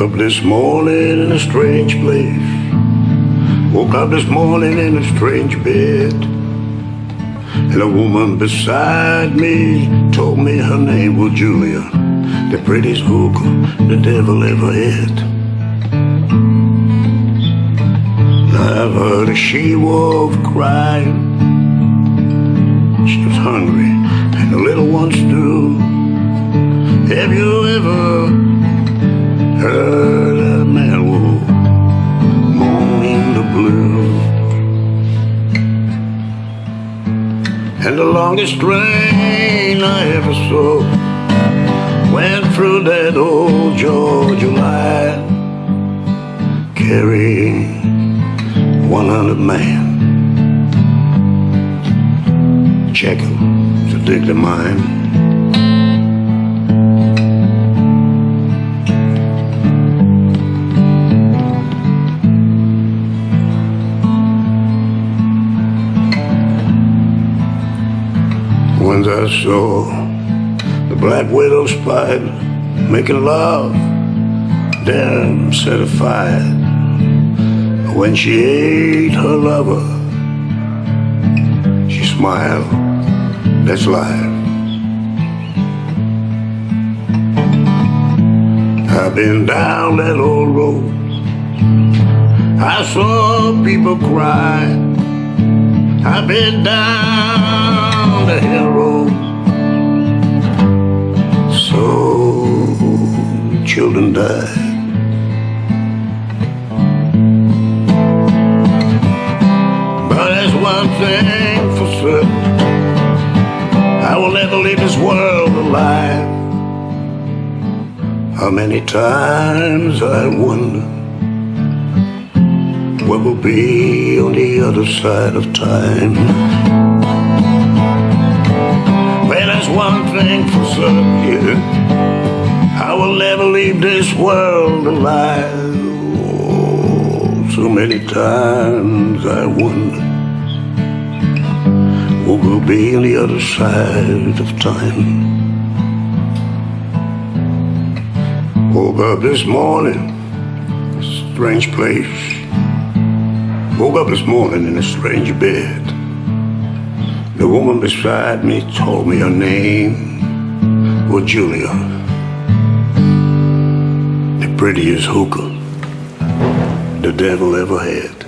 Woke up this morning in a strange place. Woke up this morning in a strange bed. And a woman beside me told me her name was Julia, the prettiest hooker the devil ever had. I've heard a she-wolf crying. She was hungry, and the little ones too. Have you ever heard a man wolf moaning the blue? And the longest train I ever saw went through that old Georgia line, carrying 100 men. Check him to dig the mine. I saw the black widow spider making love, a fire. When she ate her lover, she smiled. That's life. I've been down that old road. I saw people cry. I've been down the hill But there's one thing for certain. I will never leave this world alive. How many times I wonder what will be on the other side of time. Well, there's one thing for certain, yeah. Will never leave this world alive. Oh, so many times I wonder what will be on the other side of time. Woke up this morning, a strange place. Woke up this morning in a strange bed. The woman beside me told me her name was Julia. Prettiest hooker the devil ever had.